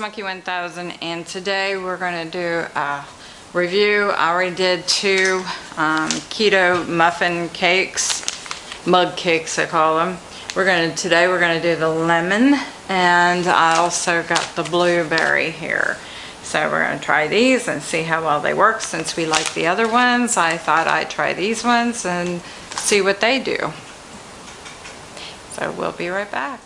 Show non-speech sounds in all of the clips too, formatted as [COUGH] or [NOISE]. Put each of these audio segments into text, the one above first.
Monkey 1000 and today we're going to do a review. I already did two um, keto muffin cakes, mug cakes I call them. We're going to, today we're going to do the lemon and I also got the blueberry here. So we're going to try these and see how well they work. Since we like the other ones, I thought I'd try these ones and see what they do. So we'll be right back.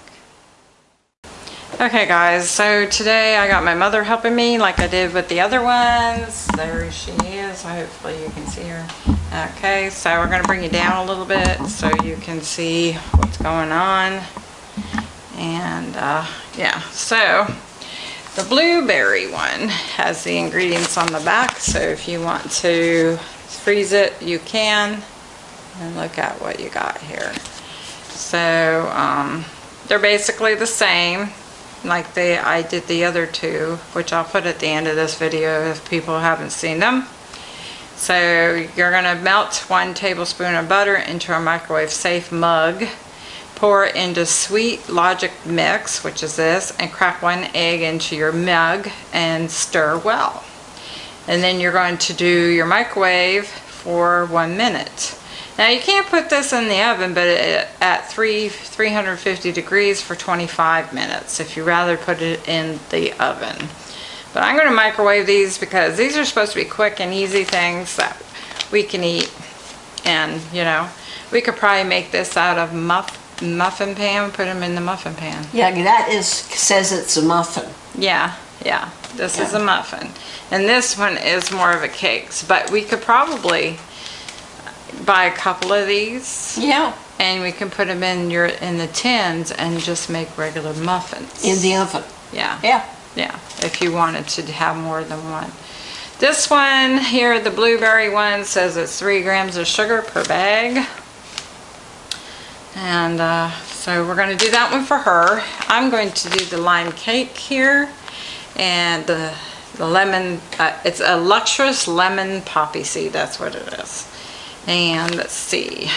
Okay guys, so today I got my mother helping me like I did with the other ones. There she is, hopefully you can see her. Okay, so we're gonna bring you down a little bit so you can see what's going on. And uh, yeah, so the blueberry one has the ingredients on the back, so if you want to freeze it, you can. And look at what you got here. So um, they're basically the same like they I did the other two, which I'll put at the end of this video if people haven't seen them. So you're going to melt one tablespoon of butter into a microwave safe mug. Pour into Sweet Logic Mix, which is this, and crack one egg into your mug and stir well. And then you're going to do your microwave for one minute. Now you can't put this in the oven but it, at 3 350 degrees for 25 minutes if you rather put it in the oven. But I'm going to microwave these because these are supposed to be quick and easy things that we can eat. And you know, we could probably make this out of muff, muffin pan, put them in the muffin pan. Yeah, that is says it's a muffin. Yeah, yeah, this Yeah. is a muffin. And this one is more of a cakes, but we could probably buy a couple of these Yeah, and we can put them in your in the tins and just make regular muffins. in the oven. yeah, Yeah. yeah. If you wanted to have more than one. This one here, the blueberry one, says it's three grams of sugar per bag. And uh, so we're going to do that one for her. I'm going to do the lime cake here and the, the lemon, uh, it's a luxurious lemon poppy seed, that's what it is. And let's see,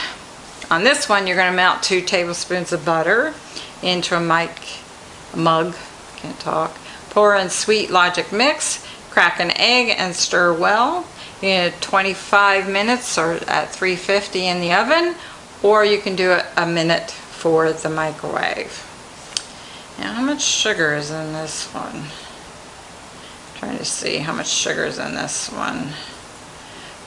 on this one you're going to melt two tablespoons of butter into a mic, mug, can't talk. Pour in Sweet Logic mix, crack an egg and stir well. In 25 minutes or at 350 in the oven, or you can do it a minute for the microwave. Now how much sugar is in this one? Trying to see how much sugar is in this one.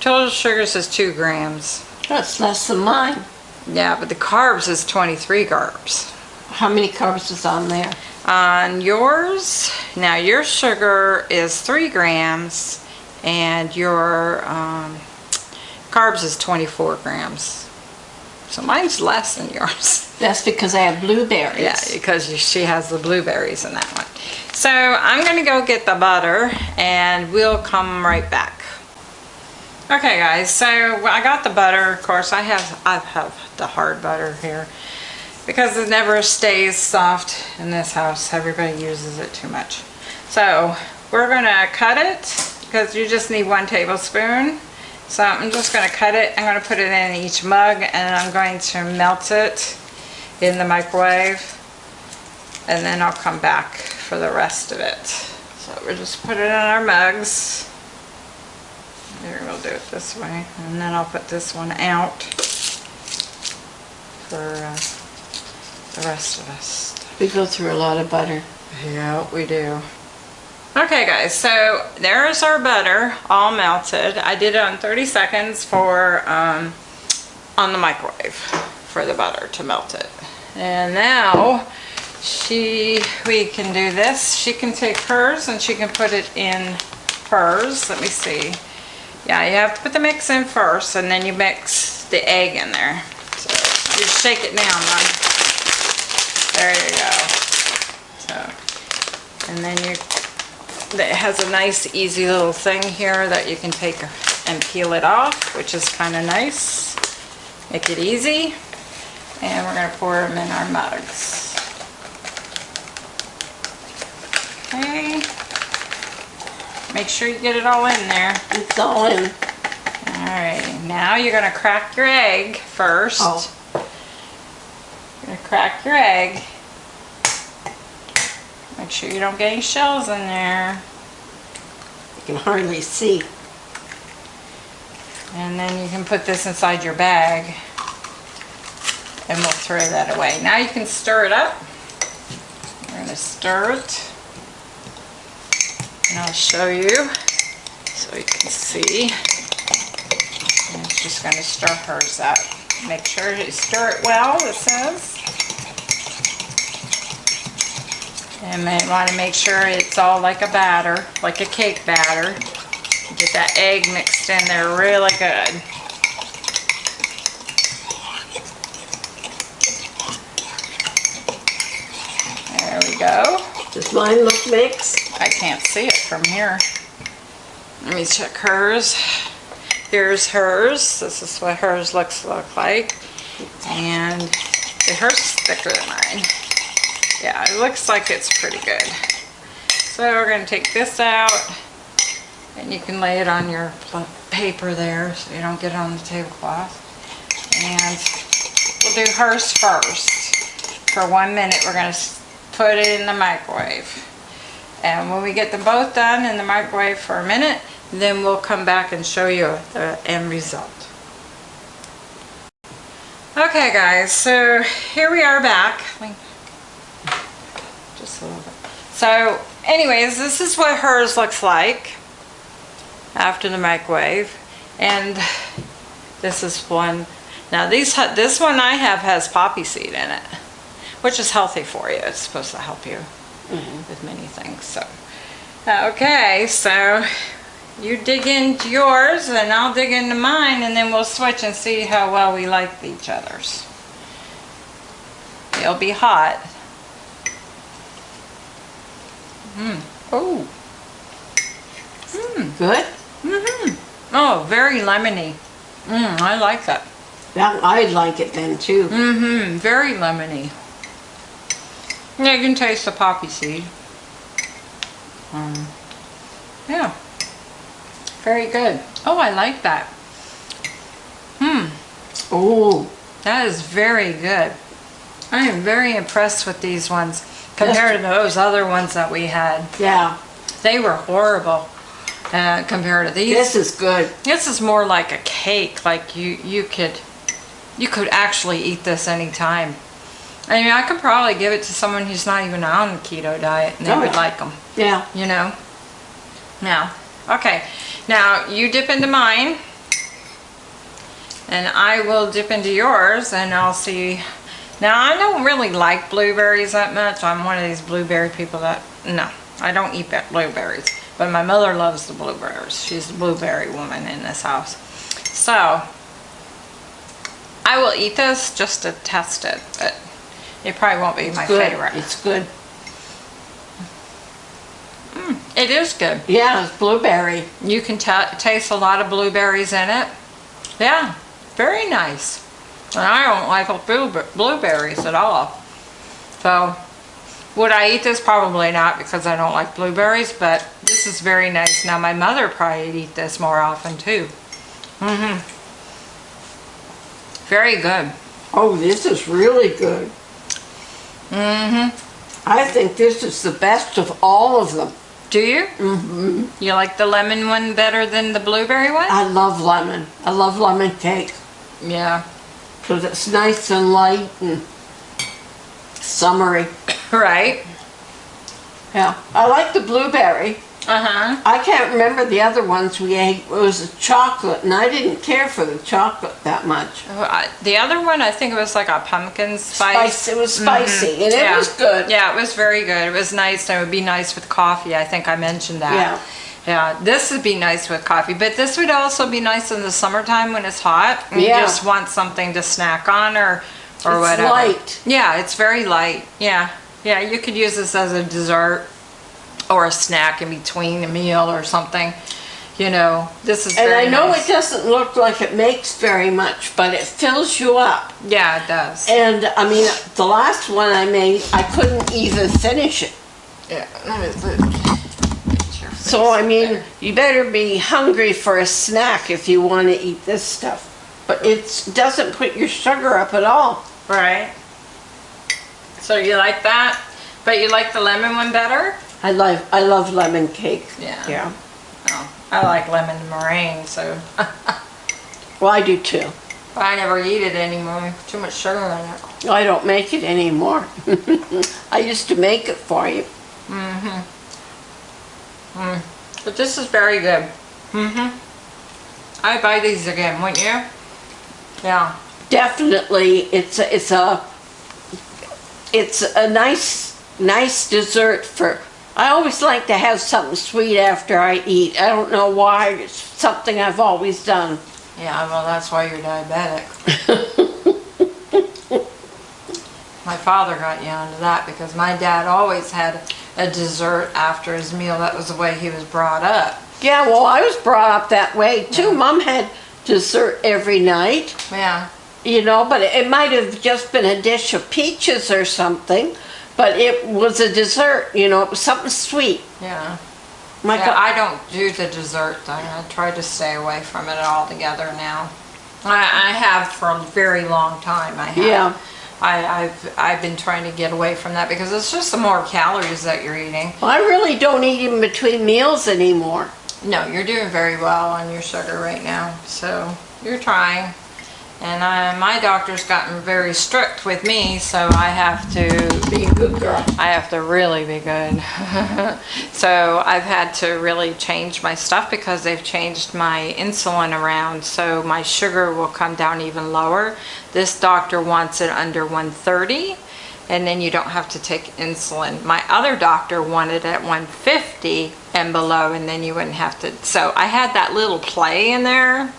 Total sugar says two grams. That's less than mine. Yeah, but the carbs is 23 carbs. How many carbs is on there? On yours, now your sugar is three grams and your um, carbs is 24 grams. So mine's less than yours. [LAUGHS] That's because I have blueberries. Yeah, because she has the blueberries in that one. So I'm gonna go get the butter and we'll come right back. Okay guys, so I got the butter. Of course, I have I have the hard butter here because it never stays soft in this house. Everybody uses it too much. So we're gonna cut it because you just need one tablespoon. So I'm just gonna cut it. I'm gonna put it in each mug and I'm going to melt it in the microwave and then I'll come back for the rest of it. So we'll just put it in our mugs. Here, we'll do it this way. And then I'll put this one out for uh, the rest of us. We go through a lot of butter. Yeah, we do. Okay guys, so there's our butter all melted. I did it on 30 seconds for um, on the microwave for the butter to melt it. And now she, we can do this. She can take hers and she can put it in hers. Let me see. Yeah, you have to put the mix in first and then you mix the egg in there. So you shake it down. There you go. So, and then you, it has a nice easy little thing here that you can take and peel it off, which is kind of nice. Make it easy. And we're going to pour them in our mugs. Okay. Make sure you get it all in there. It's all in. Alright, now you're going to crack your egg first. Oh. You're going to crack your egg. Make Make sure you don't get any shells in there. You can hardly see. And then you can put this inside your bag. And we'll throw that away. Now you can stir it up. We're gonna stir it. And I'll show you so you can see. It's just gonna stir hers up. Make sure you stir it well, it says. And may want to make sure it's all like a batter, like a cake batter. Get that egg mixed in there really good. There we go. Does mine look mixed? I can't see it from here. Let me check hers. Here's hers. This is what hers looks look like. And hers is thicker than mine. Yeah, it looks like it's pretty good. So we're going to take this out. And you can lay it on your paper there so you don't get it on the tablecloth. And we'll do hers first. For one minute, we're going to put it in the microwave. And when we get them both done in the microwave for a minute, then we'll come back and show you the end result. Okay guys, so here we are back. Just a little bit. So anyways, this is what hers looks like after the microwave. And this is one. Now these, this one I have has poppy seed in it, which is healthy for you. It's supposed to help you with many things. So, okay, so you dig into yours and I'll dig into mine and then we'll switch and see how well we like each other's. It'll be hot. Mm. Oh. Good? Mm-hmm. Oh, very lemony. Mm, I like that. That, I'd like it then too. Mm-hmm. Very lemony. Yeah, you can taste the poppy seed. Um, yeah. Very good. Oh, I like that. Hmm. Oh, That is very good. I am very impressed with these ones compared to those other ones that we had. yeah. They were horrible uh, compared to these. This is good. This is more like a cake. Like you, you could, you could actually eat this anytime. I mean, I could probably give it to someone who's not even on the keto diet, and they Oh, would like them. Yeah. You know. Now, okay. Now you dip into mine, and I will dip into yours, and I'll see. Now I don't really like blueberries that much. I'm one of these blueberry people that no, I don't eat blueberries. But my mother loves the blueberries. She's the blueberry woman in this house. So I will eat this just to test it, but it probably won't be my good. favorite. It's good. It is good. Yeah, it's blueberry. You can ta taste a lot of blueberries in it. Yeah, very nice. And I don't like blueberries at all. So, would I eat this? Probably not because I don't like blueberries, but this is very nice. Now, my mother probably eat this more often too. Mm-hmm. Very good. Oh, this is really good. Mm-hmm. I think this is the best of all of them. Do you? Mm-hmm. You like the lemon one better than the blueberry one? I love lemon. I love lemon cake yeah. because it's nice and light and summery. [COUGHS] Right. Yeah, I like the blueberry. Uh-huh. I can't remember the other ones we ate. It was a chocolate, and I didn't care for the chocolate that much. The other one, I think it was like a pumpkin spice. Spice. It was spicy, and it Yeah. was good. Yeah, it was very good. It was nice. and It would be nice with coffee. I think I mentioned that. Yeah. Yeah, this would be nice with coffee, but this would also be nice in the summertime when it's hot. and You just want something to snack on or or It's whatever. light. Yeah, it's very light. Yeah. Yeah, you could use this as a dessert or a snack in between a meal or something. You know, this is And I know nice. it doesn't look like it makes very much, but it fills you up. Yeah, it does. And I mean, the last one I made, I couldn't even finish it. Yeah. So I mean, you better be hungry for a snack if you want to eat this stuff. But it doesn't put your sugar up at all. Right. So you like that? But you like the lemon one better? I love, I love lemon cake. Yeah. Yeah. Oh, I like lemon meringue, so Well, I do too. but I never eat it anymore. Too much sugar in it. I don't make it anymore. [LAUGHS] I used to make it for you. Mm-hmm. Mm. But this is very good. Mm-hmm. I'd buy these again, wouldn't you? Yeah. Definitely, it's a, it's a, it's a nice, nice dessert for, I always like to have something sweet after I eat. I don't know why, it's something I've always done. Yeah, well, that's why you're diabetic. [LAUGHS] my father got you onto that because my dad always had a dessert after his meal. That was the way he was brought up. Yeah, well, I was brought up that way too. Mom had dessert every night, Yeah. you know, but it, it might have just been a dish of peaches or something, but it was a dessert, you know, it was something sweet. Yeah. My Yeah, God, I don't do the dessert thing. I try to stay away from it altogether now. I, I have for a very long time. I have. Yeah. I, I've I've been trying to get away from that because it's just the more calories that you're eating. I really don't eat in between meals anymore. No, you're doing very well on your sugar right now, so you're trying. And uh, my doctor's gotten very strict with me, so I have to Be a good girl. I have to really be good. [LAUGHS] so I've had to really change my stuff because they've changed my insulin around so my sugar will come down even lower. This doctor wants it under 130 and then you don't have to take insulin. My other doctor wanted it at 150 and below and then you wouldn't have to. So I had that little play in there.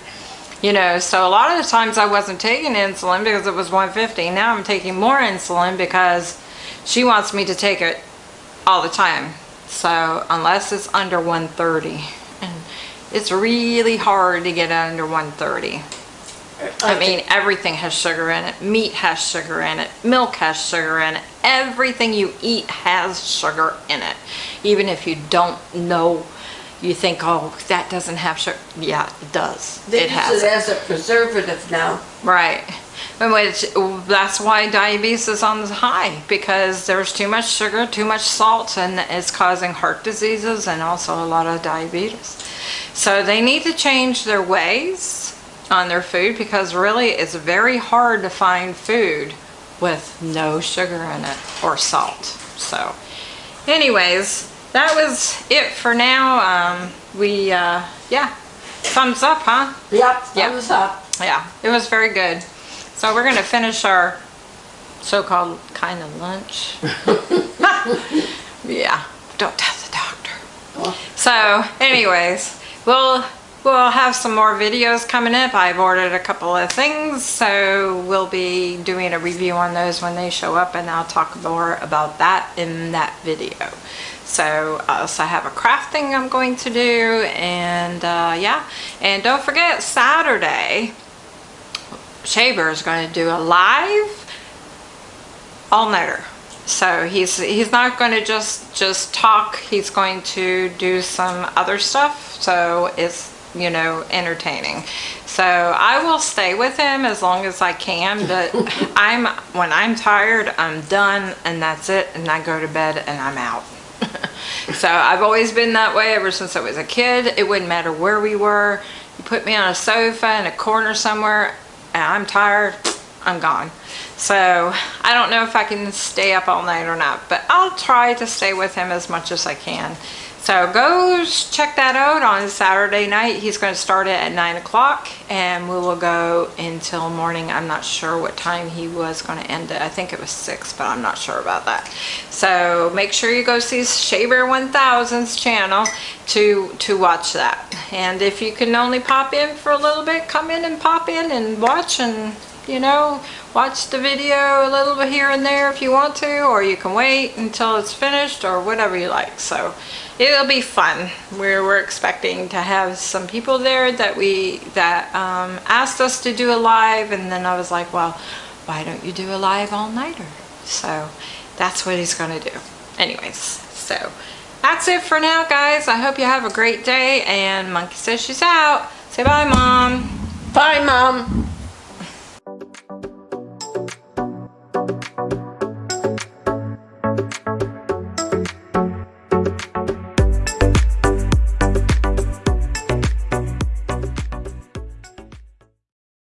You know, so a lot of the times I wasn't taking insulin because it was 150. Now I'm taking more insulin because she wants me to take it all the time. So unless it's under 130. And it's really hard to get under 130. I mean, everything has sugar in it. Meat has sugar in it. Milk has sugar in it. Everything you eat has sugar in it. Even if you don't know, you think, oh, that doesn't have sugar. Yeah, it does. They it use has it as a preservative now. Right. And which, that's why diabetes is on the high because there's too much sugar, too much salt, and it's causing heart diseases and also a lot of diabetes. So they need to change their ways on their food because really it's very hard to find food with no sugar in it or salt. So anyways, that was it for now. Um, we, uh, yeah, thumbs up, huh? Yep, Yep. thumbs up. Yeah, it was very good. So we're gonna finish our so-called kind of lunch. [LAUGHS] [LAUGHS] yeah, don't tell the doctor. So anyways, we'll, we'll have some more videos coming up. I've ordered a couple of things, so we'll be doing a review on those when they show up and I'll talk more about that in that video. So I have a crafting I'm going to do and uh, yeah, and don't forget Saturday, Shaver is going to do a live all-nighter. So he's he's not going to just just talk. He's going to do some other stuff. So it's you know entertaining. So I will stay with him as long as I can. But [LAUGHS] I'm when I'm tired, I'm done, and that's it. And I go to bed and I'm out. [LAUGHS] so I've always been that way ever since I was a kid. It wouldn't matter where we were. You put me on a sofa in a corner somewhere, and I'm tired. I'm gone. So I don't know if I can stay up all night or not, but I'll try to stay with him as much as I can. So go check that out on Saturday night. He's going to start it at 9 o'clock and we will go until morning. I'm not sure what time he was going to end it. I think it was 6, but I'm not sure about that. So make sure you go see Shaver 1000's channel to, to watch that. And if you can only pop in for a little bit, come in and pop in and watch and you know, watch the video a little bit here and there if you want to, or you can wait until it's finished or whatever you like. So it'll be fun. We're, we're expecting to have some people there that we, that um, asked us to do a live and then I was like, well, why don't you do a live all-nighter? So that's what he's gonna do. Anyways, so that's it for now, guys. I hope you have a great day and Monkey says she's out. Say bye, Mom. Bye, Mom.